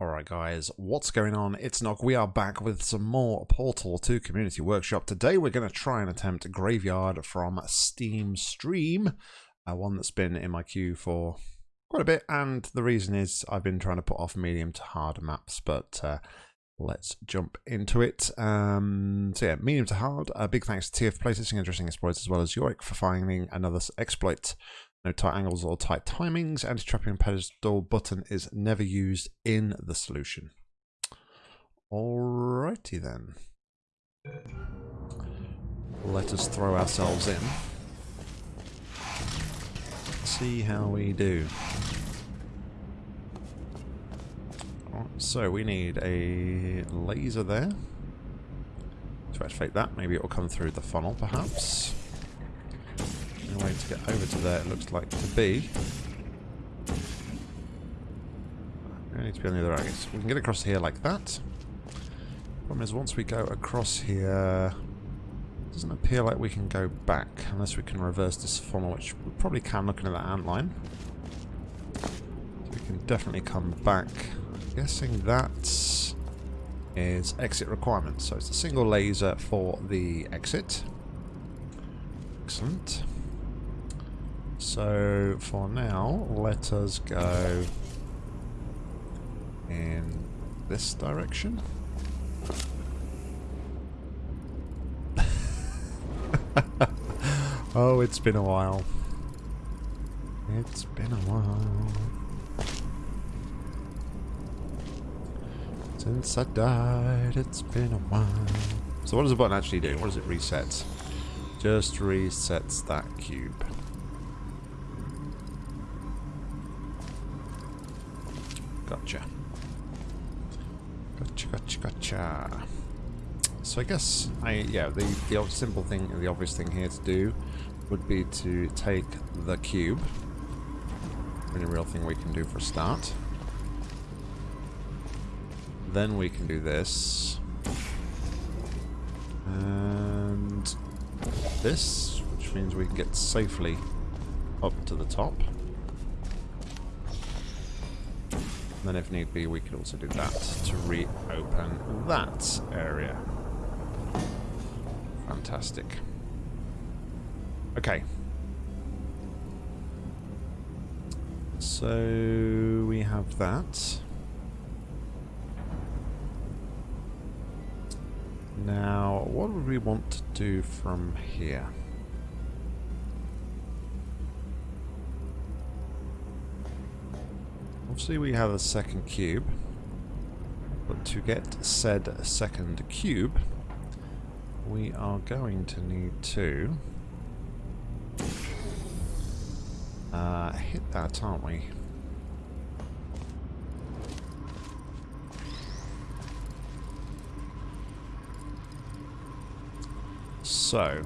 Alright guys, what's going on? It's Nog. We are back with some more Portal 2 Community Workshop. Today we're going to try and attempt Graveyard from Steam Stream, uh, one that's been in my queue for quite a bit, and the reason is I've been trying to put off medium to hard maps, but uh, let's jump into it. Um, so yeah, medium to hard, a big thanks to TF for playtesting interesting exploits, as well as Yorick for finding another exploit no tight angles or tight timings. Anti-trapping pedestal button is never used in the solution. Alrighty then. Let us throw ourselves in. See how we do. so we need a laser there. To activate that, maybe it will come through the funnel perhaps way to get over to there, it looks like to be. We need to be on the other end. We can get across here like that. Problem is, once we go across here, it doesn't appear like we can go back unless we can reverse this funnel, which we probably can looking at that ant line. We can definitely come back. I'm guessing that is exit requirements. So it's a single laser for the exit. Excellent. So for now, let us go in this direction. oh, it's been a while. It's been a while. Since I died, it's been a while. So what does the button actually do? What does it reset? Just resets that cube. Gotcha. Gotcha, gotcha. So I guess, I yeah, the, the simple thing, the obvious thing here to do would be to take the cube. Only real thing we can do for a start. Then we can do this. And this, which means we can get safely up to the top. Then if need be, we could also do that to reopen that area. Fantastic. Okay. So we have that. Now, what would we want to do from here? Obviously we have a second cube. But to get said second cube, we are going to need to uh, hit that, aren't we? So,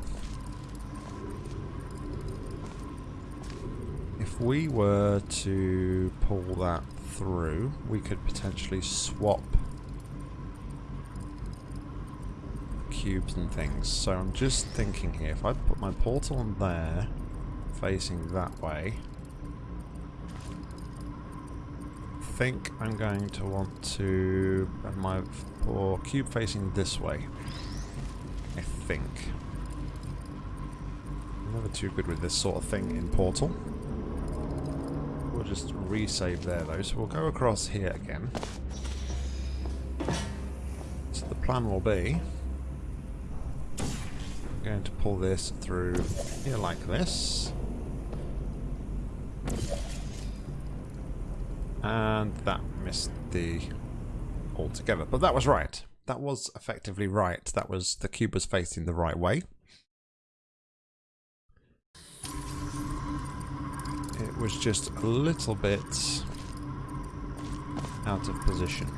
if we were to pull that through, we could potentially swap cubes and things. So I'm just thinking here, if I put my portal on there, facing that way, I think I'm going to want to have my cube facing this way. I think. I'm never too good with this sort of thing in Portal we'll just resave there though. So we'll go across here again. So the plan will be I'm going to pull this through here like this. And that missed the altogether. But that was right. That was effectively right. That was the cube was facing the right way. Was just a little bit out of position.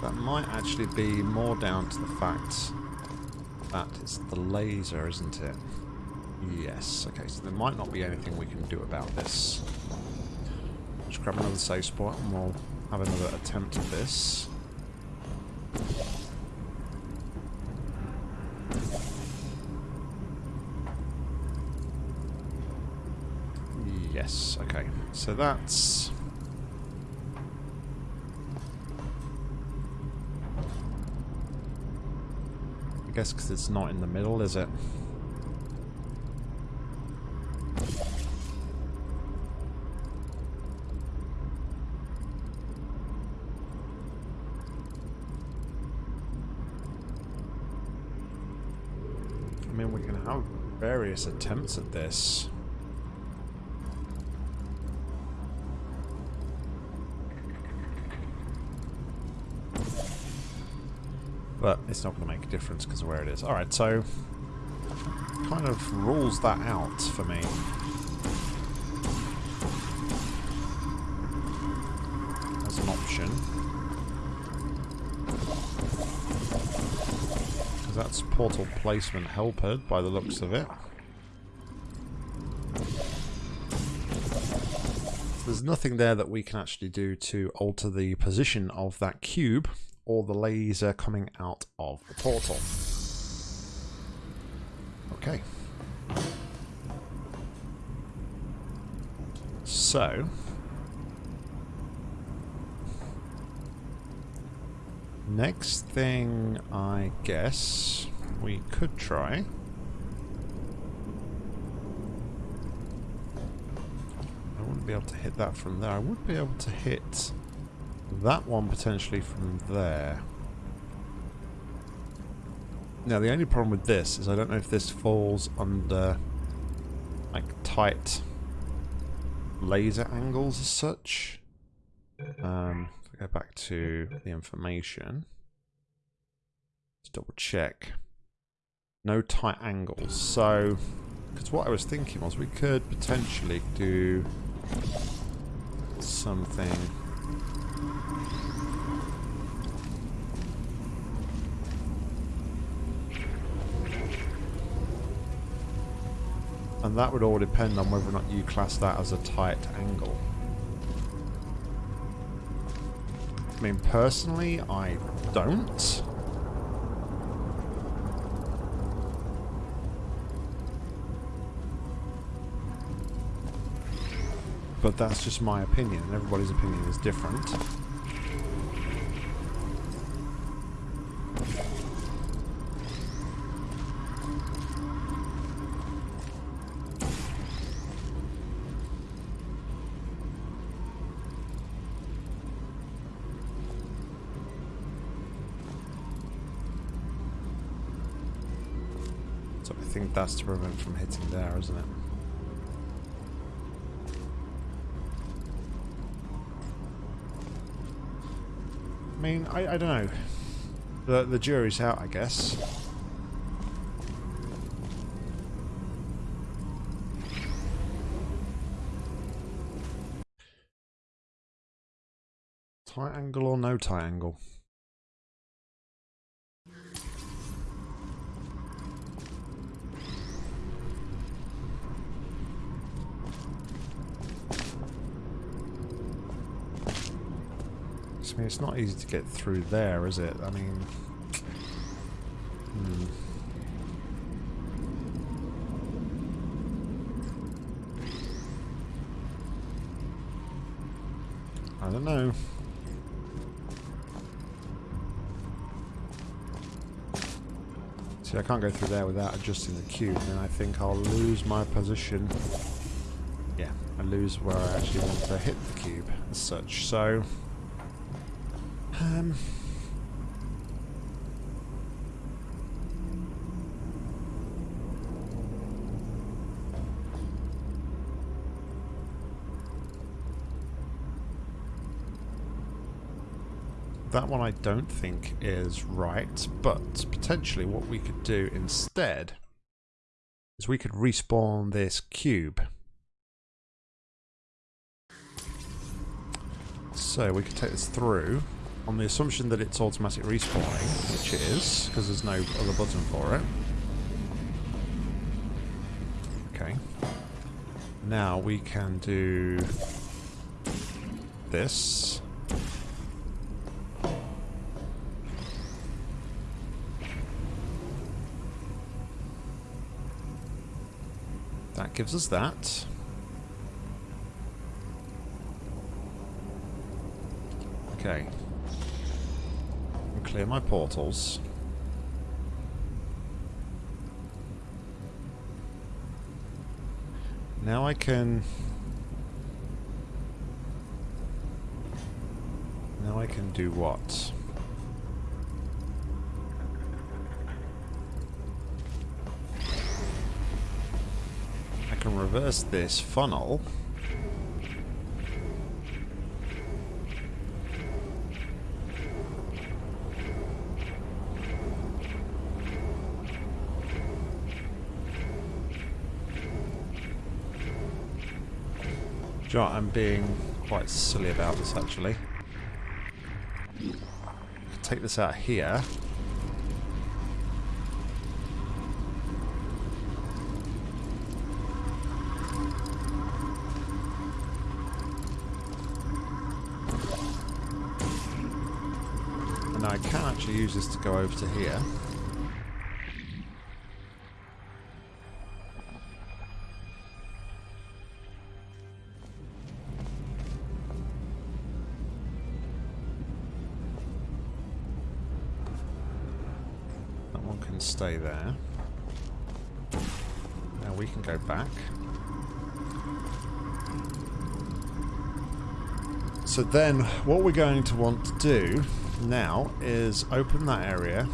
That might actually be more down to the fact that it's the laser, isn't it? Yes, okay, so there might not be anything we can do about this. Just grab another safe spot and we'll have another attempt at this. Yes, okay. So that's... I guess because it's not in the middle, is it? I mean, we can have various attempts at this. But it's not going to make a difference because of where it is. Alright, so kind of rules that out for me. As an option. Because that's portal placement helper by the looks of it. There's nothing there that we can actually do to alter the position of that cube or the laser coming out of the portal. Okay. So... Next thing, I guess, we could try... I wouldn't be able to hit that from there. I would be able to hit that one potentially from there. Now the only problem with this is I don't know if this falls under like tight laser angles as such. Um, if I go back to the information, let's double check. No tight angles. So, because what I was thinking was we could potentially do something And that would all depend on whether or not you class that as a tight angle. I mean, personally, I don't. But that's just my opinion. Everybody's opinion is different. That's to prevent from hitting there, isn't it? I mean, I, I don't know. The, the jury's out, I guess. Tight angle or no tight angle? I mean, it's not easy to get through there, is it? I mean... Hmm. I don't know. See, I can't go through there without adjusting the cube, and I think I'll lose my position. Yeah, I lose where I actually want to hit the cube as such, so... Um, that one I don't think is right, but potentially what we could do instead is we could respawn this cube. So we could take this through on the assumption that it's automatic respawning, which it is, because there's no other button for it. Okay. Now we can do this. That gives us that. Okay. Clear my portals. Now I can... Now I can do what? I can reverse this funnel. I'm being quite silly about this actually. Take this out here. And I can actually use this to go over to here. So then what we're going to want to do now is open that area.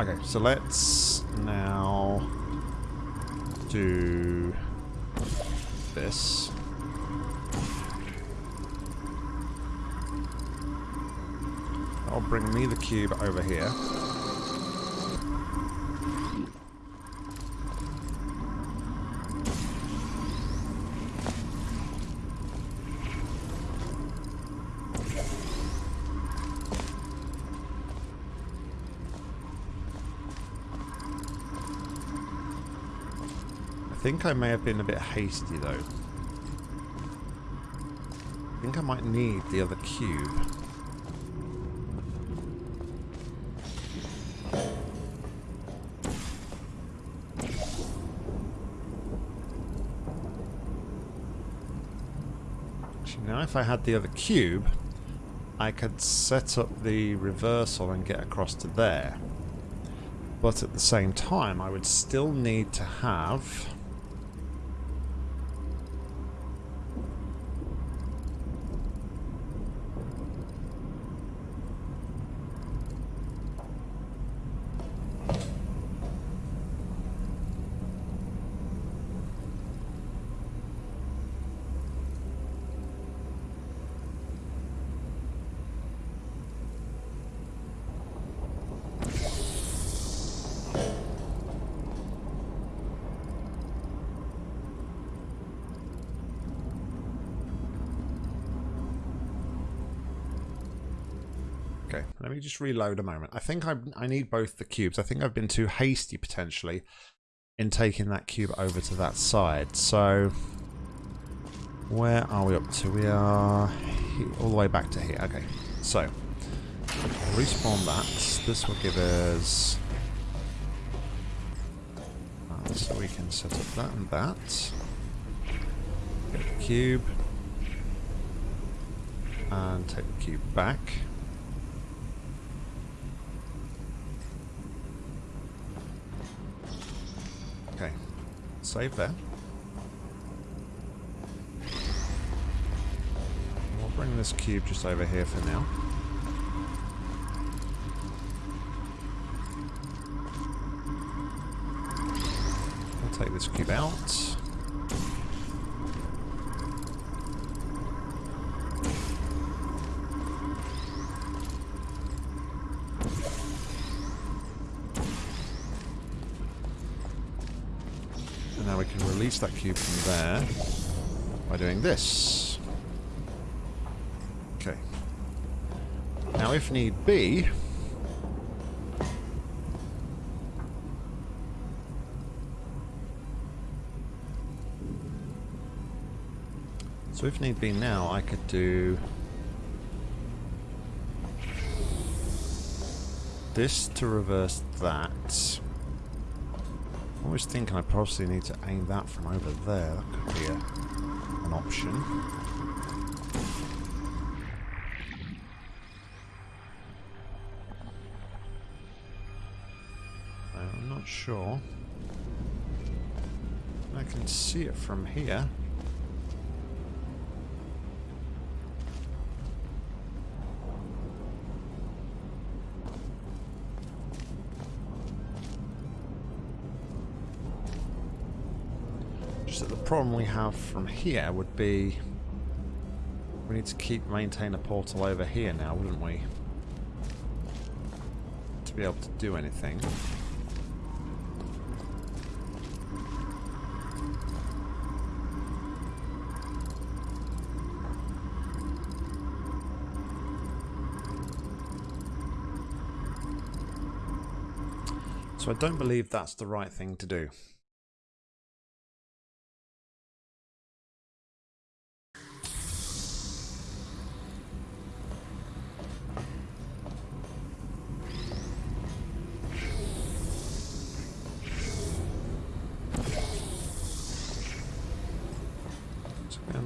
Okay, so let's now do this. That'll bring me the cube over here. Think I may have been a bit hasty though. I think I might need the other cube. Actually, now if I had the other cube, I could set up the reversal and get across to there. But at the same time, I would still need to have Let me just reload a moment. I think I, I need both the cubes. I think I've been too hasty, potentially, in taking that cube over to that side. So, where are we up to? We are all the way back to here. Okay, so, respawn that. This will give us... Uh, so we can set up that and that. Get the cube. And take the cube back. Save that. We'll bring this cube just over here for now. We'll take this cube out. Release that cube from there by doing this. Okay. Now, if need be... So if need be now, I could do... This to reverse that was thinking I possibly need to aim that from over there. That could be a, an option. Uh, I'm not sure. I can see it from here. Problem we have from here would be we need to keep maintain a portal over here now, wouldn't we? To be able to do anything. So I don't believe that's the right thing to do.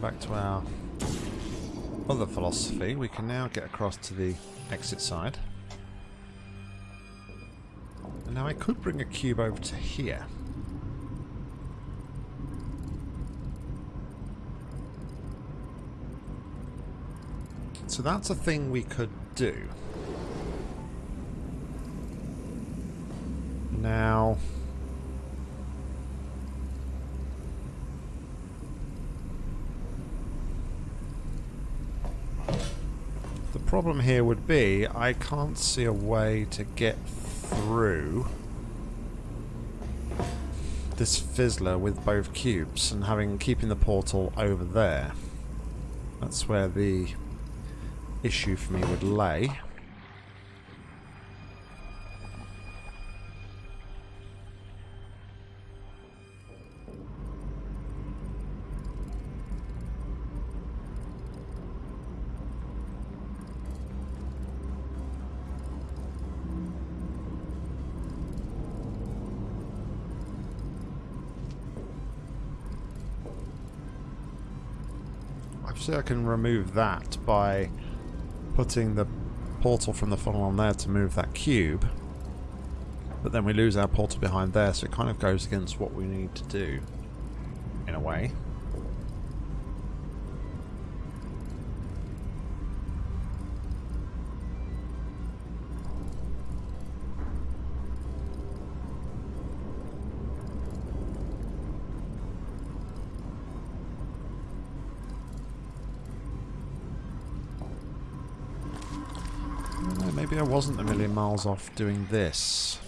Back to our other philosophy, we can now get across to the exit side. And now I could bring a cube over to here. So that's a thing we could do. Now... problem here would be I can't see a way to get through this fizzler with both cubes and having keeping the portal over there. That's where the issue for me would lay. Obviously I can remove that by putting the portal from the funnel on there to move that cube. But then we lose our portal behind there, so it kind of goes against what we need to do, in a way. Maybe I wasn't a million miles off doing this.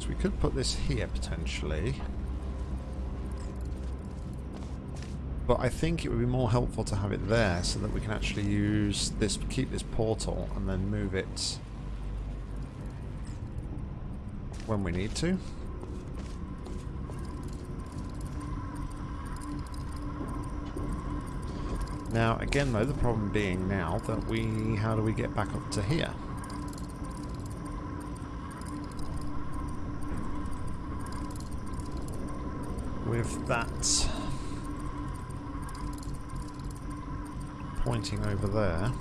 So we could put this here potentially. But I think it would be more helpful to have it there so that we can actually use this, keep this portal and then move it when we need to. Now, again though, the problem being now that we, how do we get back up to here? With that over there.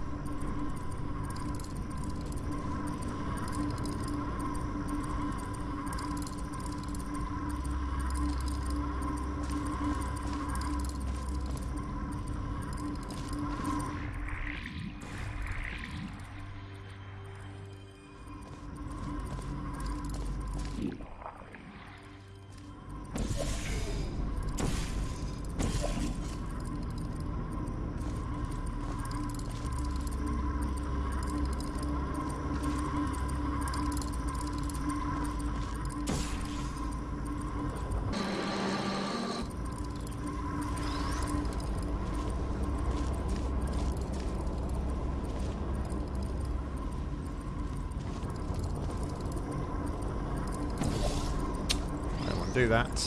Do that.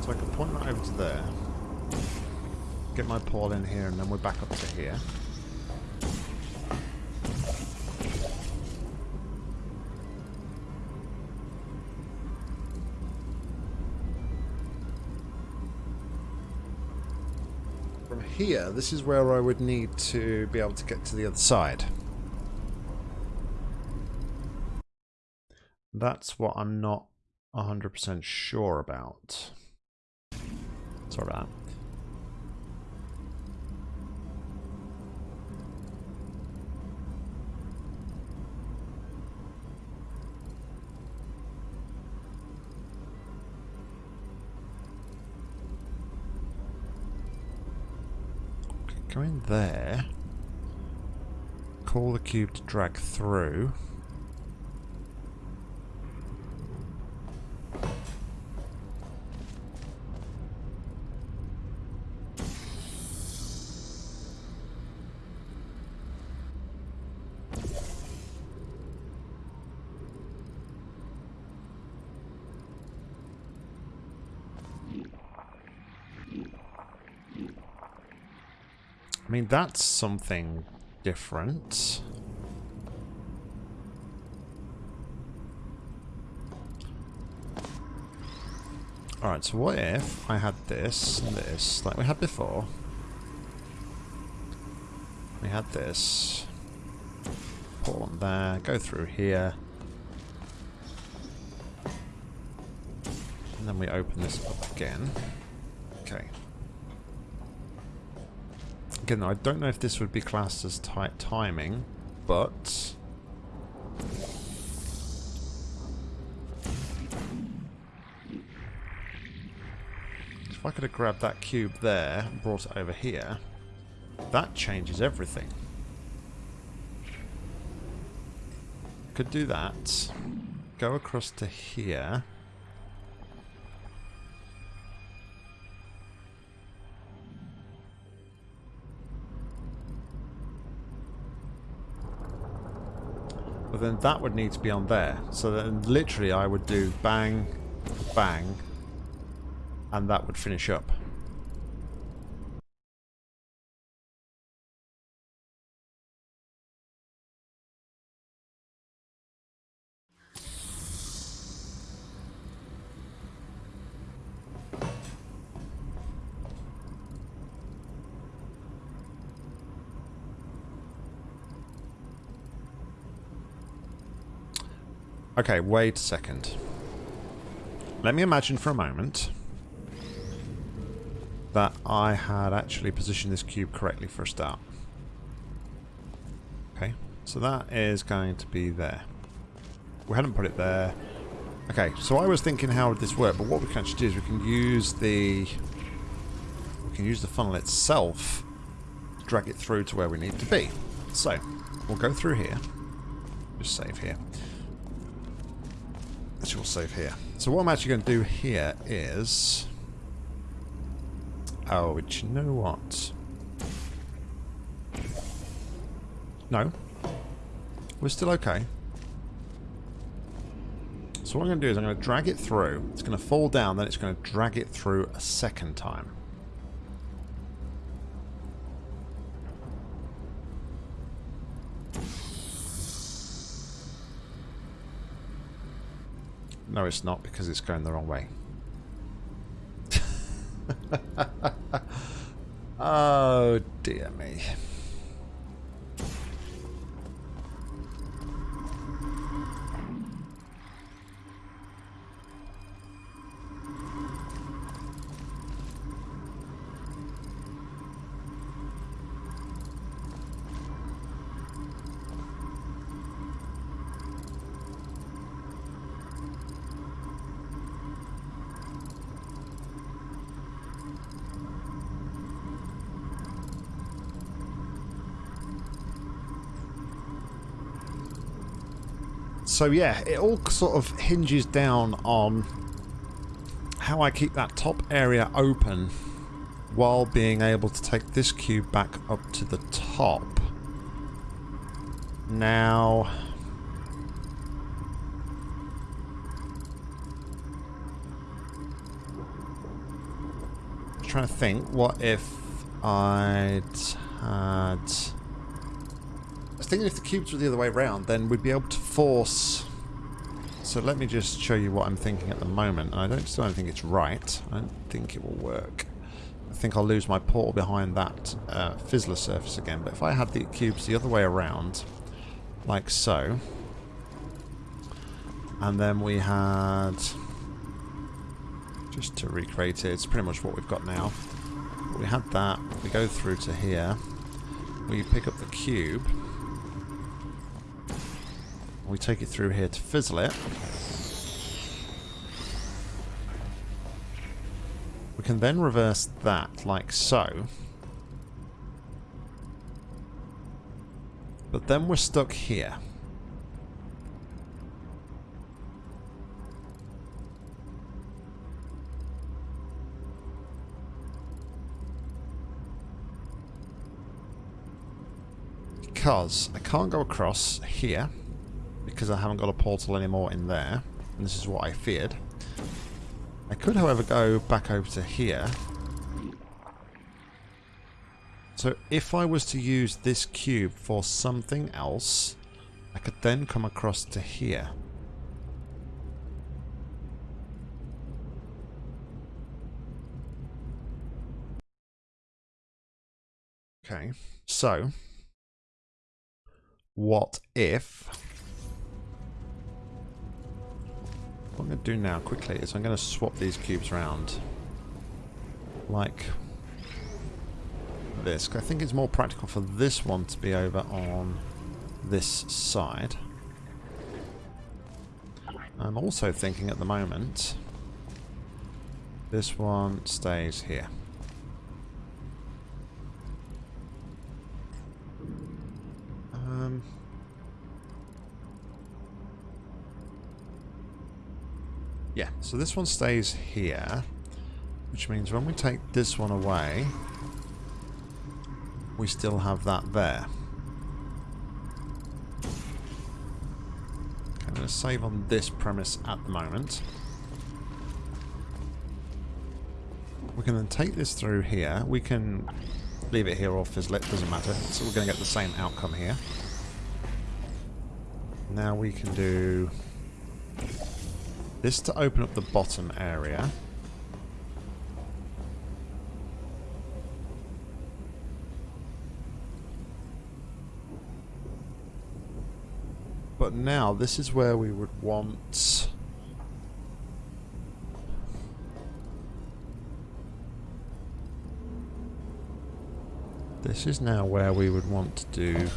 So I can point that over to there. get my pawl in here, and then we're back up to here. From here, this is where I would need to be able to get to the other side. That's what I'm not 100% sure about. Sorry about that. Go in there. Call the cube to drag through. I mean, that's something different. Alright, so what if I had this and this, like we had before? We had this. Pull on there, go through here. And then we open this up again. Okay. Again, I don't know if this would be classed as tight timing, but... If I could have grabbed that cube there and brought it over here, that changes everything. Could do that. Go across to here. But then that would need to be on there. So then literally I would do bang, bang, and that would finish up. Okay, wait a second. Let me imagine for a moment that I had actually positioned this cube correctly for a start. Okay, so that is going to be there. We hadn't put it there. Okay, so I was thinking how would this work, but what we can actually do is we can use the we can use the funnel itself to drag it through to where we need to be. So, we'll go through here. Just save here. We'll save here. So what I'm actually going to do here is... Oh, but you know what? No. We're still okay. So what I'm going to do is I'm going to drag it through. It's going to fall down, then it's going to drag it through a second time. No, it's not, because it's going the wrong way. oh, dear me. So yeah, it all sort of hinges down on how I keep that top area open while being able to take this cube back up to the top. Now... Trying to think, what if I'd had... Thinking if the cubes were the other way around, then we'd be able to force... So let me just show you what I'm thinking at the moment. I don't still don't think it's right. I don't think it will work. I think I'll lose my portal behind that uh, fizzler surface again. But if I had the cubes the other way around, like so, and then we had... Just to recreate it, it's pretty much what we've got now. We had that, we go through to here, we pick up the cube, we take it through here to fizzle it. We can then reverse that, like so. But then we're stuck here. Because I can't go across here because I haven't got a portal anymore in there. And this is what I feared. I could, however, go back over to here. So if I was to use this cube for something else, I could then come across to here. Okay, so what if What I'm going to do now quickly is I'm going to swap these cubes around. Like this. I think it's more practical for this one to be over on this side. I'm also thinking at the moment this one stays here. Um, Yeah, so this one stays here, which means when we take this one away, we still have that there. Okay, I'm going to save on this premise at the moment. We can then take this through here. We can leave it here or fizzle it, doesn't matter. So we're going to get the same outcome here. Now we can do this to open up the bottom area. But now, this is where we would want... This is now where we would want to do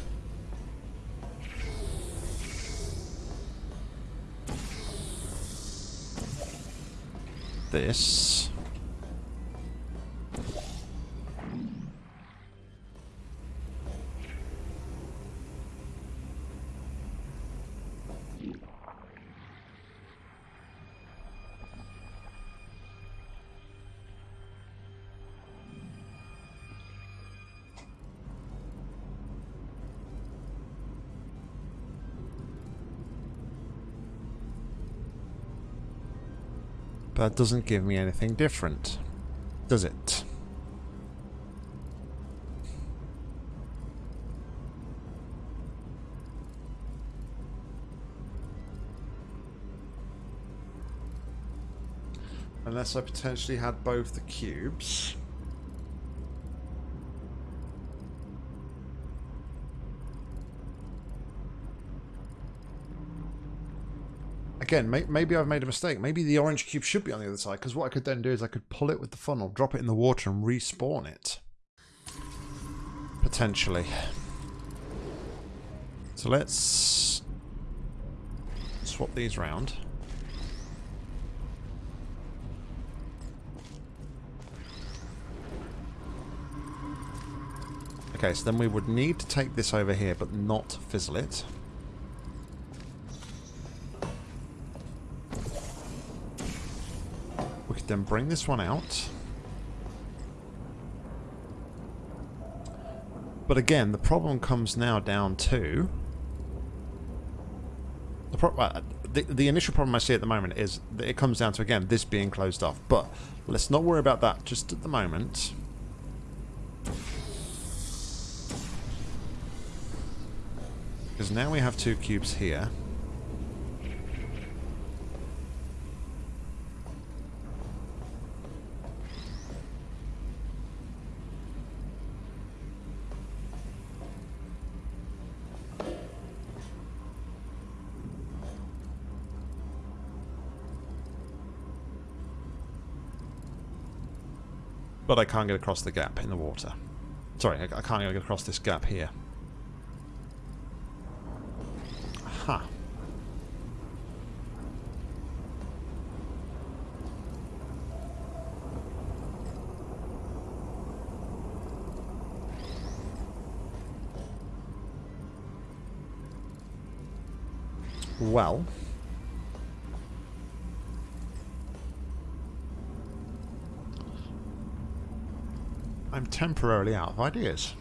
this. That doesn't give me anything different, does it? Unless I potentially had both the cubes. Again, may maybe I've made a mistake. Maybe the orange cube should be on the other side, because what I could then do is I could pull it with the funnel, drop it in the water, and respawn it. Potentially. So let's swap these round. Okay, so then we would need to take this over here, but not fizzle it. then bring this one out. But again, the problem comes now down to... The, pro uh, the, the initial problem I see at the moment is that it comes down to, again, this being closed off. But let's not worry about that just at the moment. Because now we have two cubes here. But I can't get across the gap in the water. Sorry, I, I can't get across this gap here. Huh. Well... I'm temporarily out of ideas.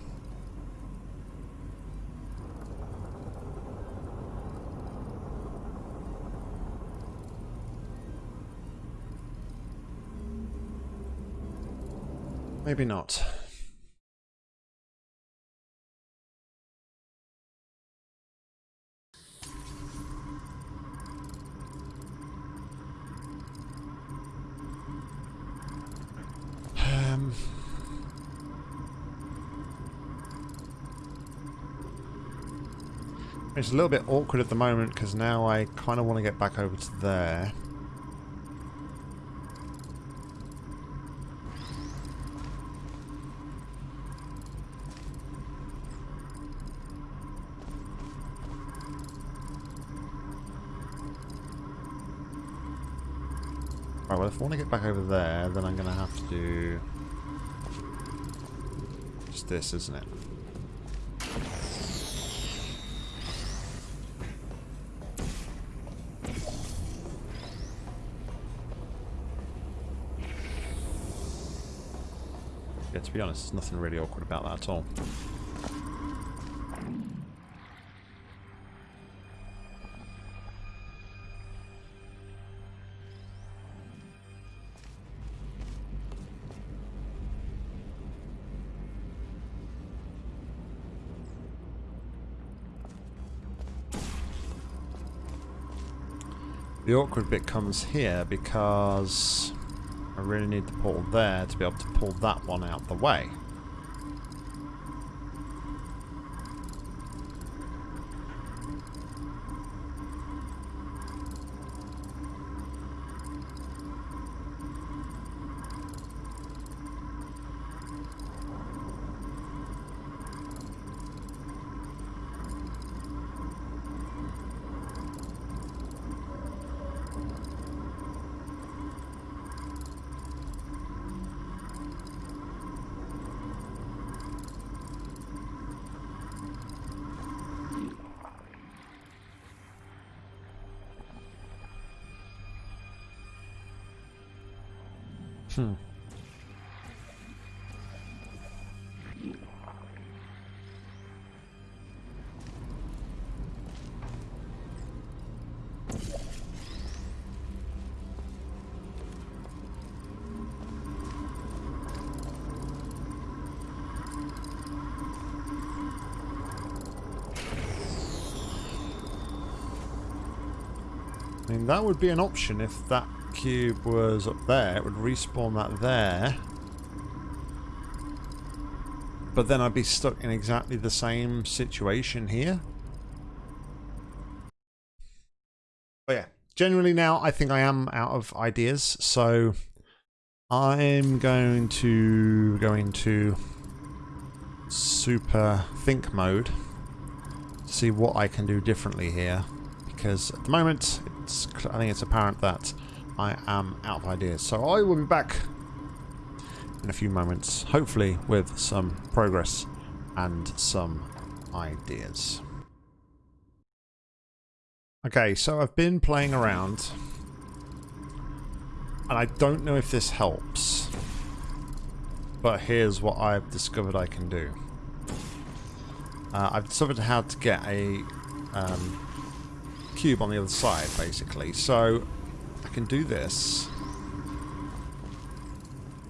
Maybe not. Um... It's a little bit awkward at the moment because now I kind of want to get back over to there. Right, well if I want to get back over there, then I'm going to have to do... Just this, isn't it? To be honest, there's nothing really awkward about that at all. The awkward bit comes here because I really need the portal there to be able to pull that one out the way. I mean, that would be an option if that cube was up there, it would respawn that there. But then I'd be stuck in exactly the same situation here. But yeah, generally now I think I am out of ideas, so I'm going to go into super think mode to see what I can do differently here because at the moment it's I think it's apparent that I am out of ideas. So I will be back in a few moments, hopefully with some progress and some ideas. Okay, so I've been playing around and I don't know if this helps, but here's what I've discovered I can do. Uh, I've discovered how to get a um, cube on the other side, basically. So I can do this.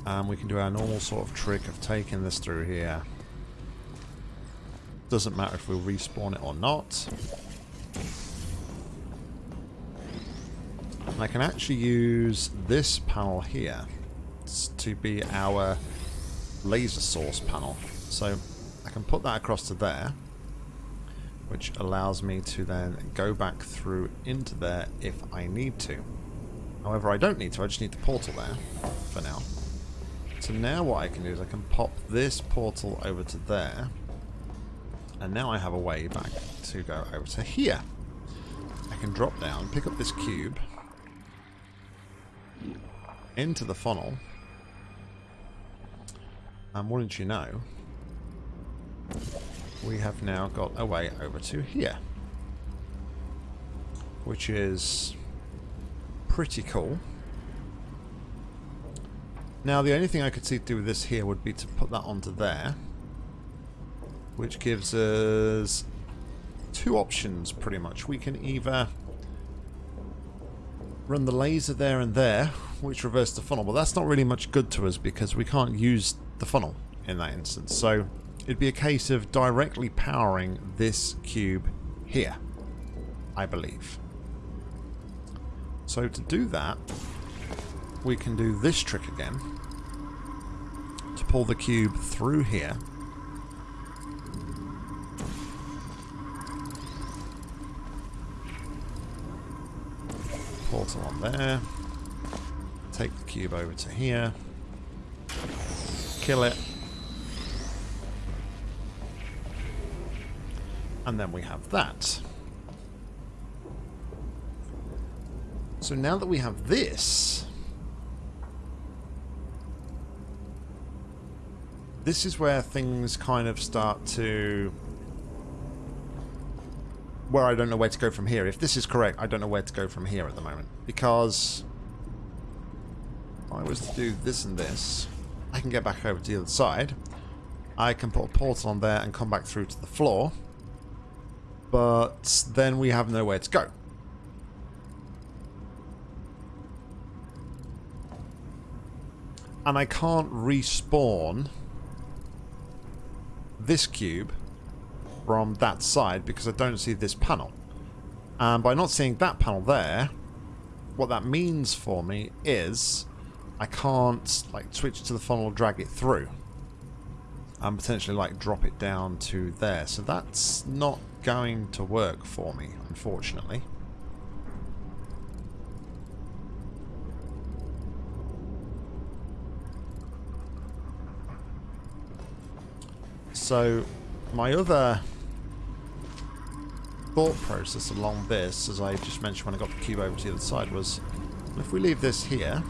And we can do our normal sort of trick of taking this through here. Doesn't matter if we respawn it or not. And I can actually use this panel here to be our laser source panel. So I can put that across to there, which allows me to then go back through into there if I need to. However, I don't need to, I just need the portal there for now. So now what I can do is I can pop this portal over to there, and now I have a way back to go over to here. I can drop down, pick up this cube, into the funnel, and wouldn't you know, we have now got a way over to here. Which is pretty cool. Now the only thing I could see to do with this here would be to put that onto there. Which gives us two options pretty much. We can either run the laser there and there, which reverses the funnel, but that's not really much good to us because we can't use the funnel in that instance. So it'd be a case of directly powering this cube here, I believe. So to do that, we can do this trick again to pull the cube through here. Portal on there. Take the cube over to here kill it. And then we have that. So now that we have this, this is where things kind of start to... Where I don't know where to go from here. If this is correct, I don't know where to go from here at the moment. Because if I was to do this and this, I can get back over to the other side. I can put a portal on there and come back through to the floor. But then we have nowhere to go. And I can't respawn this cube from that side because I don't see this panel. And by not seeing that panel there, what that means for me is I can't like switch to the funnel drag it through and potentially like drop it down to there so that's not going to work for me unfortunately. So my other thought process along this as I just mentioned when I got the cube over to the other side was if we leave this here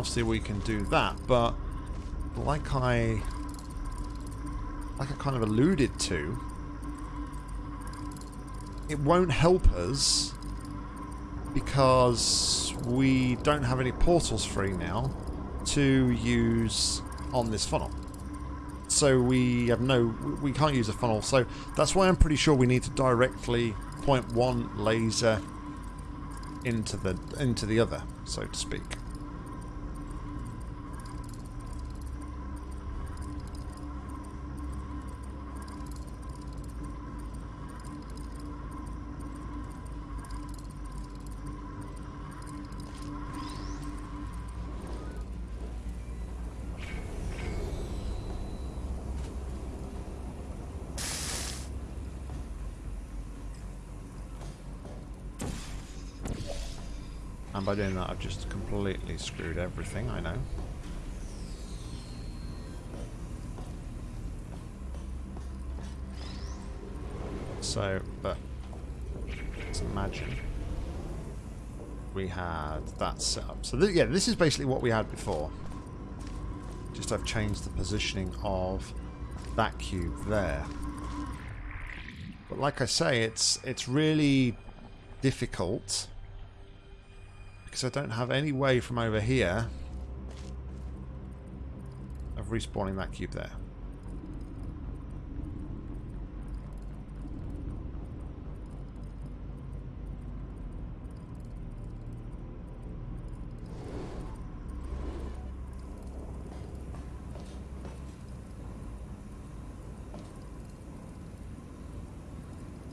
obviously we can do that, but like I like I kind of alluded to, it won't help us because we don't have any portals free now to use on this funnel. So we have no, we can't use a funnel. So that's why I'm pretty sure we need to directly point one laser into the into the other, so to speak. And by doing that, I've just completely screwed everything, I know. So, but let's imagine we had that set up. So th yeah, this is basically what we had before. Just I've changed the positioning of that cube there. But like I say, it's it's really difficult because I don't have any way from over here of respawning that cube there.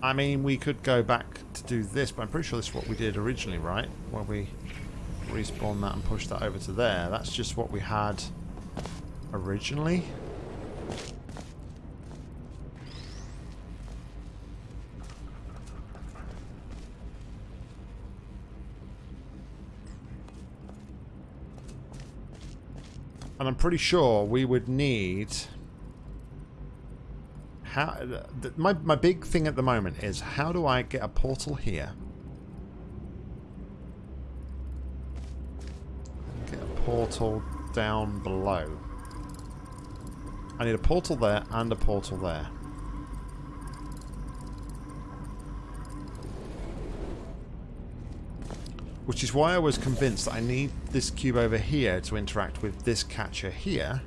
I mean, we could go back to do this, but I'm pretty sure this is what we did originally, right? Where we respawn that and push that over to there. That's just what we had originally. And I'm pretty sure we would need how uh, my my big thing at the moment is how do I get a portal here? Get a portal down below. I need a portal there and a portal there. Which is why I was convinced that I need this cube over here to interact with this catcher here.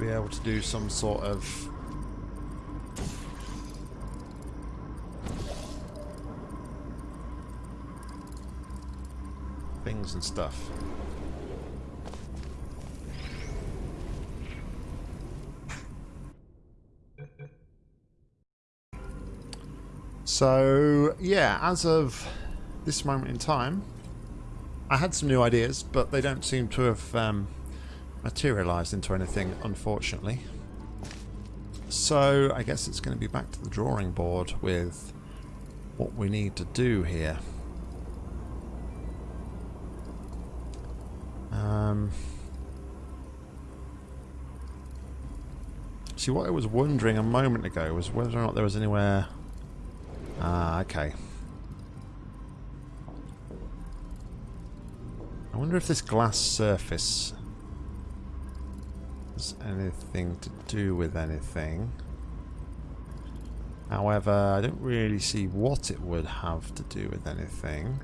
Be able to do some sort of... things and stuff. So, yeah, as of this moment in time, I had some new ideas, but they don't seem to have um, materialised into anything, unfortunately. So, I guess it's going to be back to the drawing board with what we need to do here. Um, see, what I was wondering a moment ago was whether or not there was anywhere Ah, okay. I wonder if this glass surface anything to do with anything. However, I don't really see what it would have to do with anything.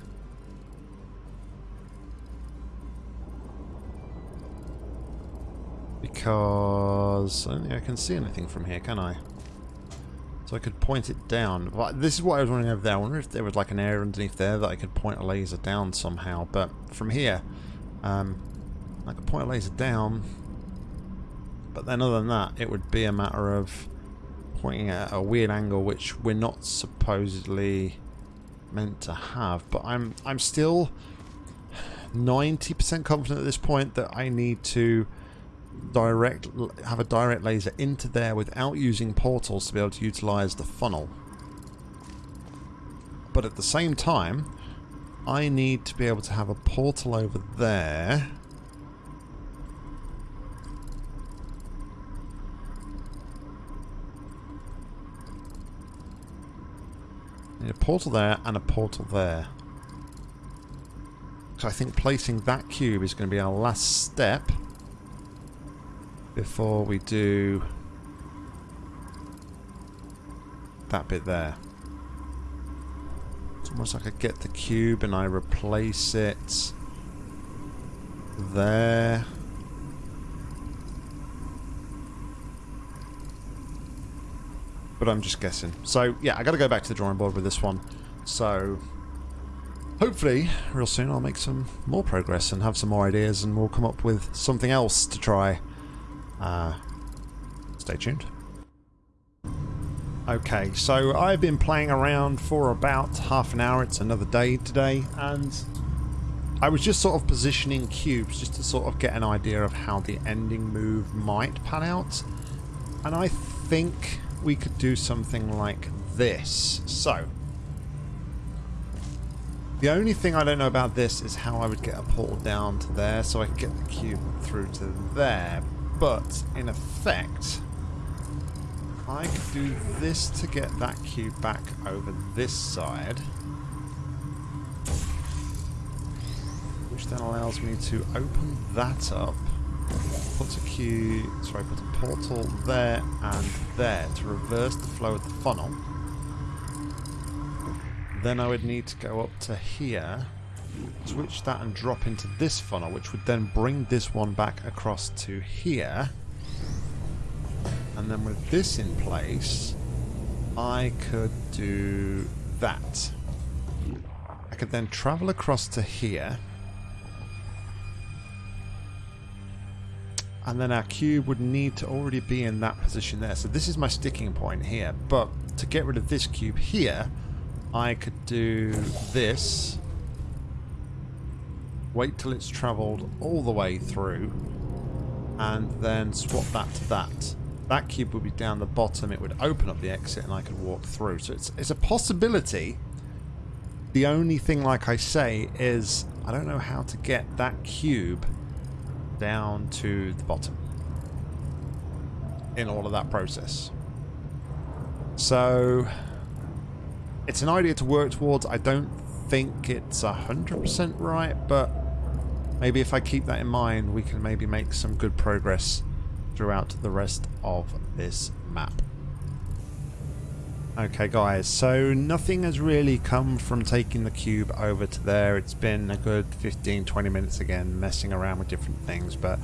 Because I don't think I can see anything from here, can I? So I could point it down. But this is what I was wondering over there. I wonder if there was like an area underneath there that I could point a laser down somehow. But from here, um, I could point a laser down. But then other than that, it would be a matter of pointing at a weird angle which we're not supposedly meant to have. But I'm I'm still 90% confident at this point that I need to direct have a direct laser into there without using portals to be able to utilize the funnel. But at the same time, I need to be able to have a portal over there. Need a portal there and a portal there. So I think placing that cube is going to be our last step before we do that bit there. It's almost like I get the cube and I replace it there. But I'm just guessing. So, yeah, I got to go back to the drawing board with this one. So, hopefully, real soon I'll make some more progress and have some more ideas and we'll come up with something else to try uh, stay tuned. Okay, so I've been playing around for about half an hour. It's another day today, and I was just sort of positioning cubes just to sort of get an idea of how the ending move might pan out. And I think we could do something like this. So, the only thing I don't know about this is how I would get a portal down to there so I could get the cube through to there. But, in effect, I could do this to get that cube back over this side. Which then allows me to open that up. Put a cube, sorry, put a portal there and there to reverse the flow of the funnel. Then I would need to go up to here switch that and drop into this funnel, which would then bring this one back across to here. And then with this in place, I could do that. I could then travel across to here. And then our cube would need to already be in that position there. So this is my sticking point here, but to get rid of this cube here, I could do this, wait till it's travelled all the way through, and then swap that to that. That cube would be down the bottom, it would open up the exit and I could walk through. So it's, it's a possibility. The only thing, like I say, is I don't know how to get that cube down to the bottom in all of that process. So it's an idea to work towards. I don't think it's 100% right, but maybe if I keep that in mind, we can maybe make some good progress throughout the rest of this map. Okay guys, so nothing has really come from taking the cube over to there. It's been a good 15-20 minutes again messing around with different things, but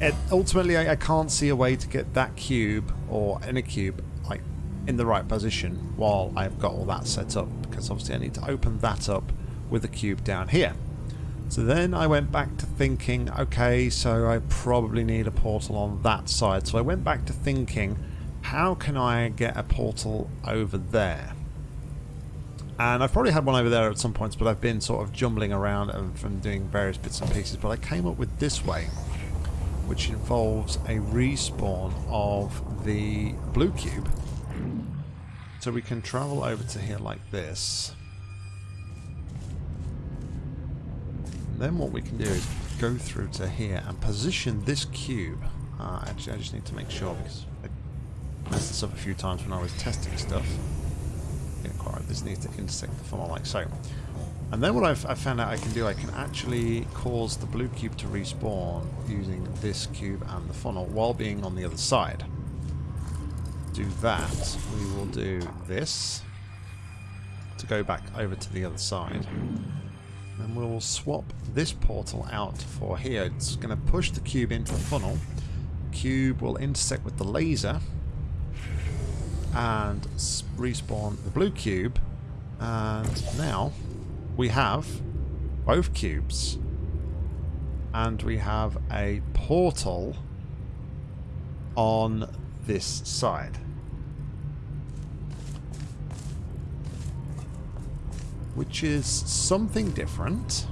it, ultimately I, I, can't see a way to get that cube or any cube like in the right position while I've got all that set up because obviously I need to open that up with the cube down here. So then I went back to thinking, okay, so I probably need a portal on that side. So I went back to thinking, how can I get a portal over there? And I've probably had one over there at some points, but I've been sort of jumbling around and doing various bits and pieces. But I came up with this way, which involves a respawn of the blue cube. So we can travel over to here like this. And then what we can do is go through to here and position this cube. Uh, actually, I just need to make sure because messed this up a few times when I was testing stuff. Yeah, quite right. This needs to intersect the funnel like so. And then what I've, I've, found out I can do, I can actually cause the blue cube to respawn using this cube and the funnel while being on the other side. Do that, we will do this to go back over to the other side. And we'll swap this portal out for here. It's going to push the cube into the funnel. Cube will intersect with the laser and respawn the blue cube. And now we have both cubes. And we have a portal on this side. Which is something different.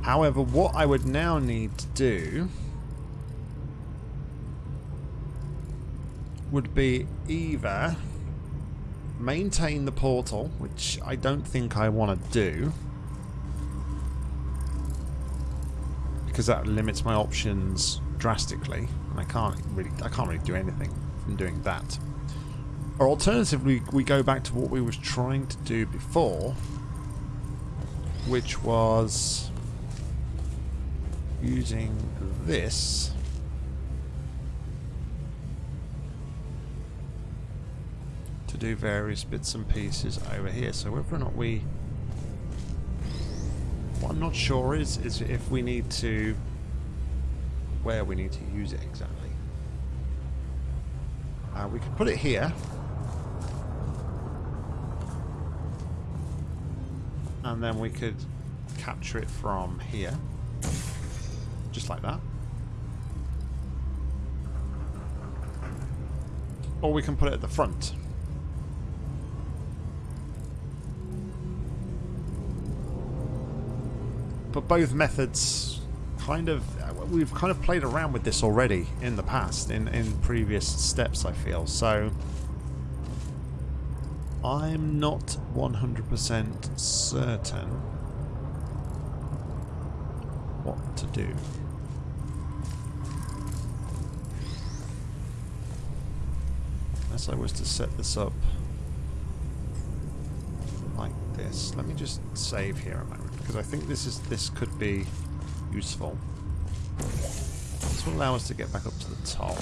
However what I would now need to do would be either maintain the portal, which I don't think I want to do, because that limits my options drastically, and I can't really I can't really do anything from doing that. Or alternatively, we go back to what we was trying to do before, which was using this do various bits and pieces over here. So whether or not we... What I'm not sure is, is if we need to... Where we need to use it exactly. Uh, we could put it here. And then we could capture it from here. Just like that. Or we can put it at the front. But both methods kind of uh, we've kind of played around with this already in the past in in previous steps I feel. So I'm not 100% certain what to do. Unless I was to set this up this let me just save here a moment because I think this is this could be useful. This will allow us to get back up to the top.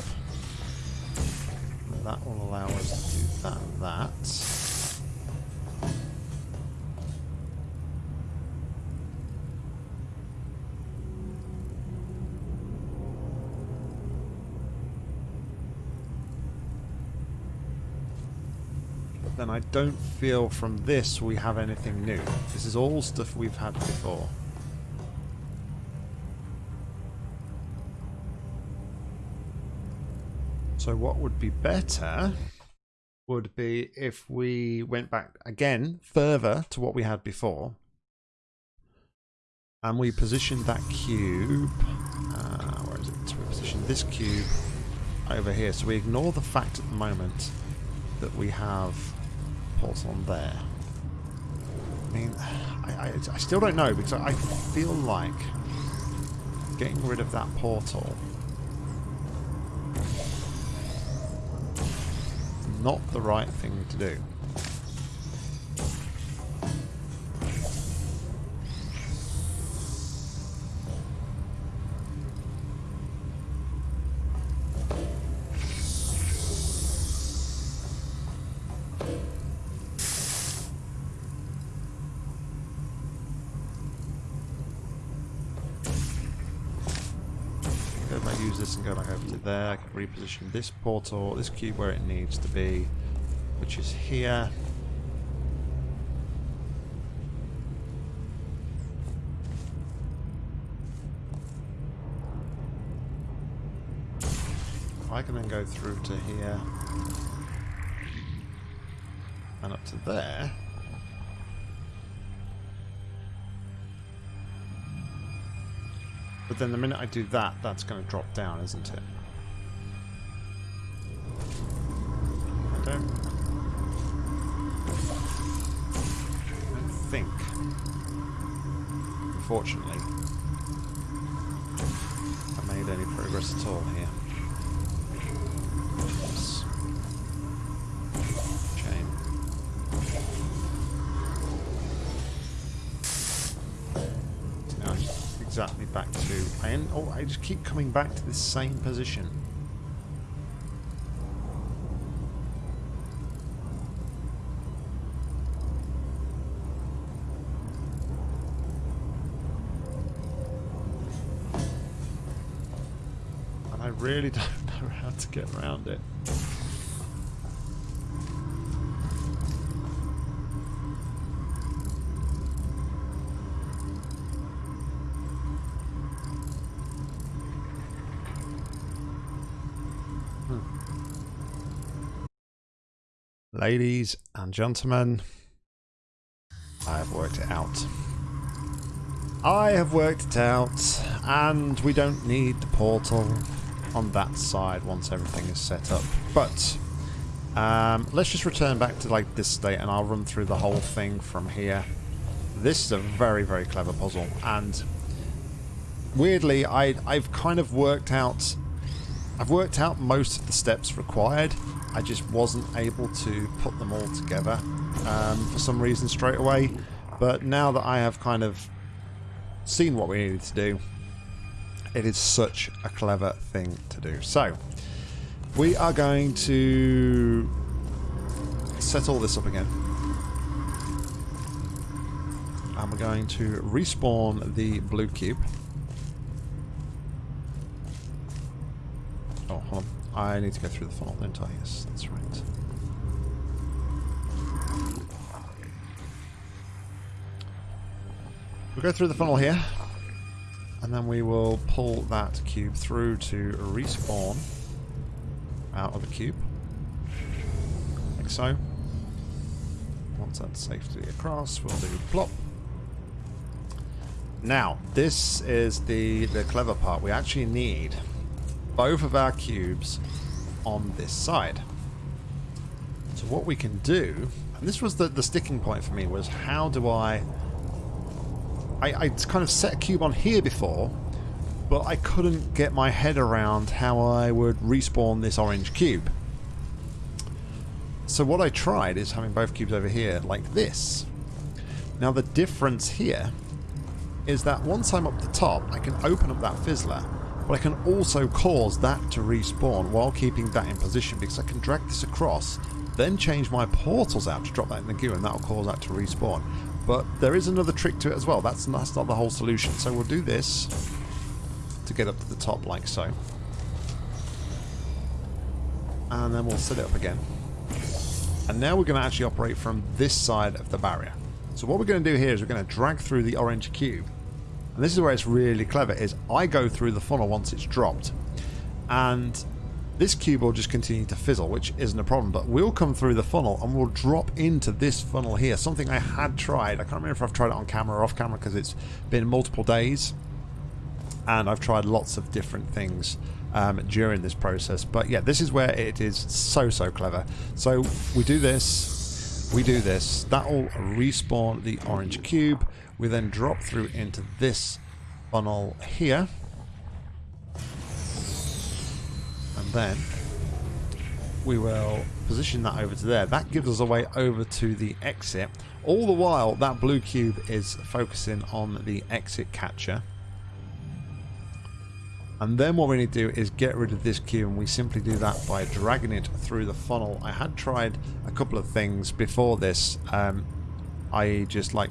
That will allow us to do that and that. then I don't feel from this we have anything new. This is all stuff we've had before. So what would be better would be if we went back again further to what we had before and we positioned that cube uh, where is it? We positioned this cube over here so we ignore the fact at the moment that we have on there I mean I, I, I still don't know because I feel like getting rid of that portal not the right thing to do. Reposition this portal, this cube where it needs to be, which is here. I can then go through to here and up to there. But then the minute I do that, that's going to drop down, isn't it? Don't... I think, unfortunately, I made any progress at all here. Chain. Now exactly back to... I, end, oh, I just keep coming back to this same position. Really don't know how to get around it. Hmm. Ladies and gentlemen, I have worked it out. I have worked it out, and we don't need the portal on that side once everything is set up. But um, let's just return back to like this state and I'll run through the whole thing from here. This is a very, very clever puzzle and weirdly I, I've kind of worked out I've worked out most of the steps required. I just wasn't able to put them all together um, for some reason straight away. But now that I have kind of seen what we needed to do, it is such a clever thing to do. So, we are going to set all this up again. And we're going to respawn the blue cube. Oh, hold on. I need to go through the funnel, don't I? Yes, that's right. We'll go through the funnel here. And then we will pull that cube through to respawn out of the cube. Like so. Once that's safely across, we'll do plop. Now, this is the, the clever part. We actually need both of our cubes on this side. So what we can do, and this was the, the sticking point for me, was how do I I, I kind of set a cube on here before, but I couldn't get my head around how I would respawn this orange cube. So what I tried is having both cubes over here like this. Now the difference here is that once I'm up the top, I can open up that fizzler, but I can also cause that to respawn while keeping that in position because I can drag this across, then change my portals out to drop that in the queue and that'll cause that to respawn. But there is another trick to it as well. That's, that's not the whole solution. So we'll do this to get up to the top like so. And then we'll set it up again. And now we're going to actually operate from this side of the barrier. So what we're going to do here is we're going to drag through the orange cube. And this is where it's really clever, is I go through the funnel once it's dropped. And this cube will just continue to fizzle, which isn't a problem, but we'll come through the funnel and we'll drop into this funnel here, something I had tried. I can't remember if I've tried it on camera or off camera because it's been multiple days and I've tried lots of different things um, during this process. But yeah, this is where it is so, so clever. So we do this, we do this, that will respawn the orange cube. We then drop through into this funnel here. And then we will position that over to there. That gives us a way over to the exit. All the while, that blue cube is focusing on the exit catcher. And then what we need to do is get rid of this cube and we simply do that by dragging it through the funnel. I had tried a couple of things before this. Um, I just like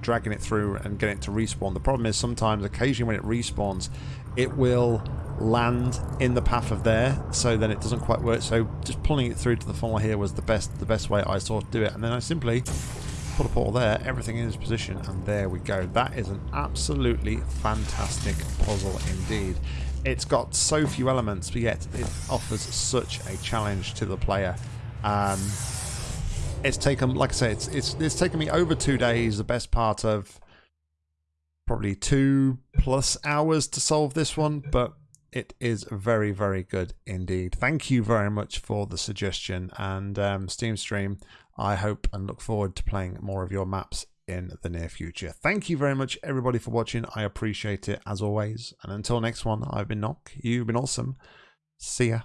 dragging it through and getting it to respawn. The problem is sometimes, occasionally when it respawns, it will land in the path of there, so then it doesn't quite work. So just pulling it through to the funnel here was the best the best way I saw to do it. And then I simply put a portal there, everything in its position, and there we go. That is an absolutely fantastic puzzle indeed. It's got so few elements, but yet it offers such a challenge to the player. Um, it's taken, like I say, it's, it's, it's taken me over two days, the best part of probably two plus hours to solve this one, but it is very, very good indeed. Thank you very much for the suggestion and um, Steam Stream. I hope and look forward to playing more of your maps in the near future. Thank you very much, everybody, for watching. I appreciate it as always. And until next one, I've been Nock. You've been awesome. See ya.